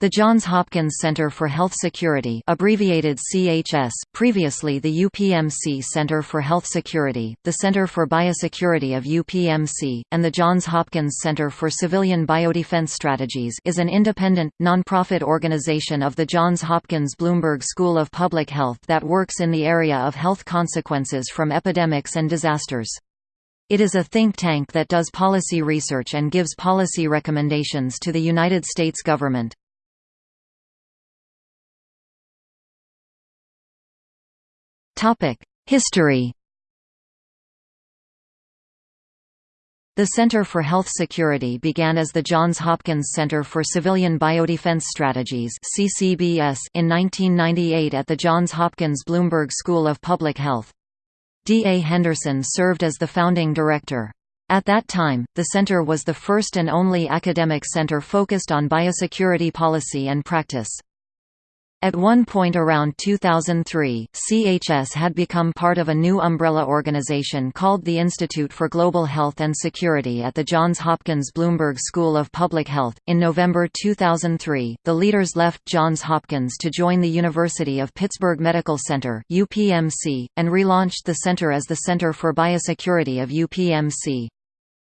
The Johns Hopkins Center for Health Security abbreviated CHS, previously the UPMC Center for Health Security, the Center for Biosecurity of UPMC, and the Johns Hopkins Center for Civilian Biodefense Strategies is an independent, nonprofit organization of the Johns Hopkins Bloomberg School of Public Health that works in the area of health consequences from epidemics and disasters. It is a think tank that does policy research and gives policy recommendations to the United States government. History The Center for Health Security began as the Johns Hopkins Center for Civilian Biodefense Strategies (CCBS) in 1998 at the Johns Hopkins Bloomberg School of Public Health. D. A. Henderson served as the founding director. At that time, the center was the first and only academic center focused on biosecurity policy and practice. At one point around 2003, CHS had become part of a new umbrella organization called the Institute for Global Health and Security at the Johns Hopkins Bloomberg School of Public Health. In November 2003, the leaders left Johns Hopkins to join the University of Pittsburgh Medical Center (UPMC) and relaunched the center as the Center for Biosecurity of UPMC.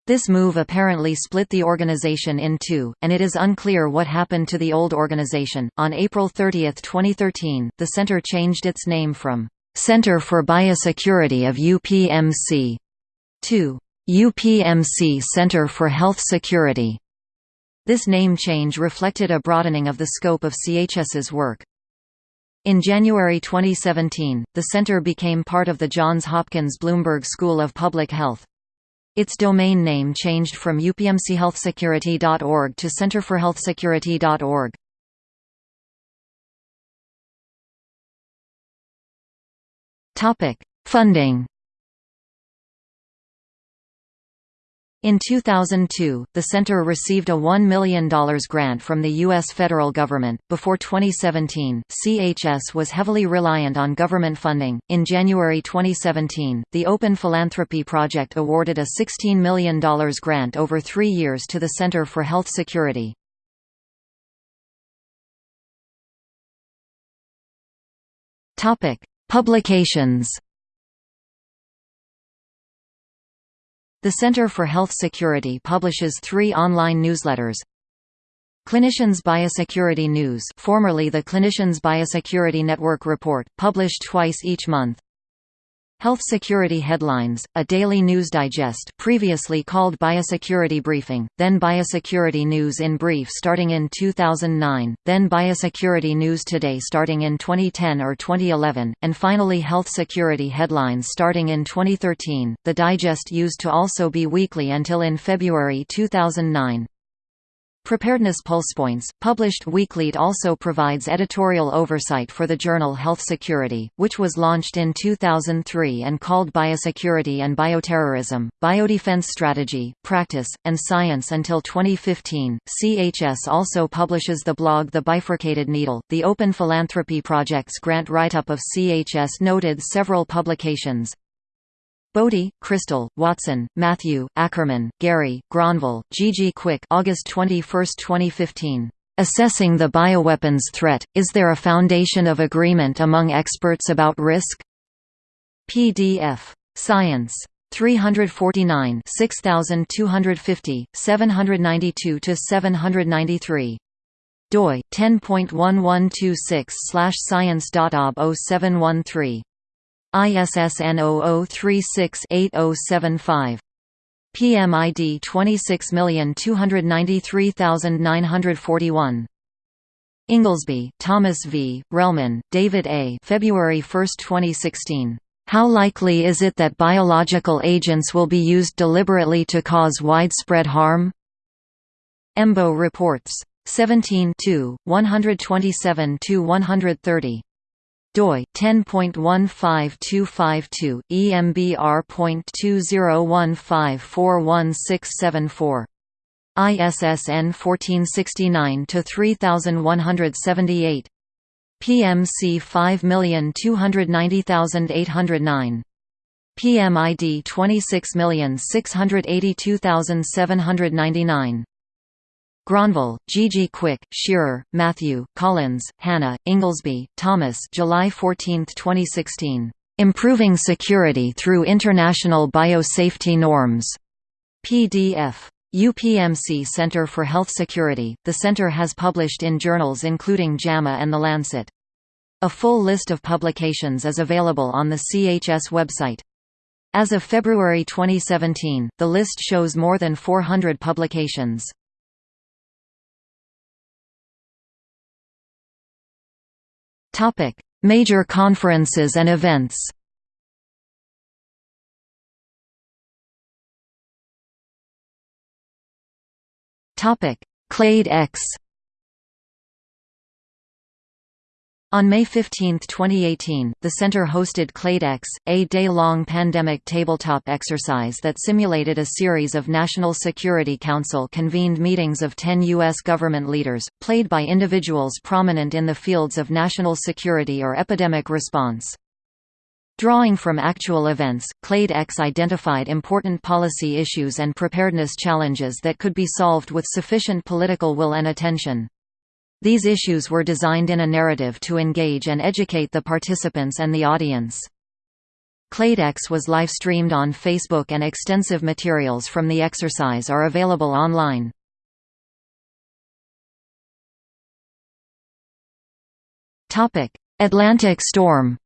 This move apparently split the organization in two, and it is unclear what happened to the old organization. On April 30, 2013, the center changed its name from Center for Biosecurity of UPMC to UPMC Center for Health Security. This name change reflected a broadening of the scope of CHS's work. In January 2017, the center became part of the Johns Hopkins Bloomberg School of Public Health. Its domain name changed from upmchealthsecurity.org to centerforhealthsecurity.org. Topic: Funding In 2002, the center received a $1 million grant from the U.S. federal government. Before 2017, CHS was heavily reliant on government funding. In January 2017, the Open Philanthropy Project awarded a $16 million grant over three years to the Center for Health Security. Publications The Center for Health Security publishes three online newsletters. Clinicians Biosecurity News formerly the Clinicians Biosecurity Network Report, published twice each month. Health Security Headlines, a daily news digest previously called Biosecurity Briefing, then Biosecurity News in Brief starting in 2009, then Biosecurity News Today starting in 2010 or 2011, and finally Health Security Headlines starting in 2013. The digest used to also be weekly until in February 2009. Preparedness Pulsepoints, published weekly also provides editorial oversight for the journal Health Security, which was launched in 2003 and called Biosecurity and Bioterrorism, Biodefense Strategy, Practice, and Science until 2015. CHS also publishes the blog The Bifurcated Needle. The Open Philanthropy Project's grant write-up of CHS noted several publications, Boddie, Crystal, Watson, Matthew, Ackerman, Gary, Gronvall, G. Kwik August 21, 2015. Assessing the bioweapons threat, is there a foundation of agreement among experts about risk? PDF. Science. 349 6250, 792–793. doi, 10.1126 science.ob 0713. ISSN 0036-8075. PMID 26293941. Inglesby, Thomas V., Relman, David A. February 1, 2016. How likely is it that biological agents will be used deliberately to cause widespread harm? EMBO reports. 17 127–130 doi 10.15252 EMBR.2015416674 ISSN 1469 to 3178 PMC 5290809 PMID 26682799 Gronvall, Gigi Kwik, Shearer, Matthew, Collins, Hannah, Inglesby, Thomas July 14, 2016. "'Improving Security Through International Biosafety Norms' PDF. UPMC Center for Health Security. The center has published in journals including JAMA and The Lancet. A full list of publications is available on the CHS website. As of February 2017, the list shows more than 400 publications. Topic: Major conferences and events. Topic: Clade X On May 15, 2018, the center hosted CladeX, a day-long pandemic tabletop exercise that simulated a series of National Security Council-convened meetings of 10 U.S. government leaders, played by individuals prominent in the fields of national security or epidemic response. Drawing from actual events, CladeX identified important policy issues and preparedness challenges that could be solved with sufficient political will and attention. These issues were designed in a narrative to engage and educate the participants and the audience. CladeX was live-streamed on Facebook and extensive materials from the exercise are available online. Atlantic storm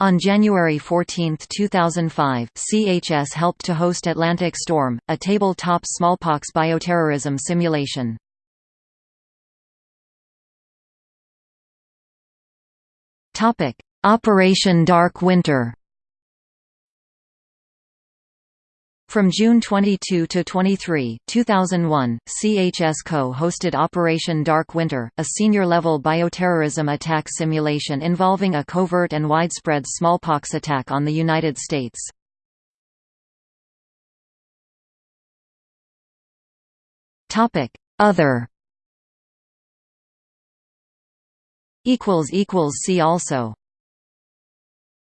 On January 14, 2005, CHS helped to host Atlantic Storm, a tabletop smallpox bioterrorism simulation. Operation Dark Winter From June 22 to 23, 2001, CHS co-hosted Operation Dark Winter, a senior-level bioterrorism attack simulation involving a covert and widespread smallpox attack on the United States. Other See also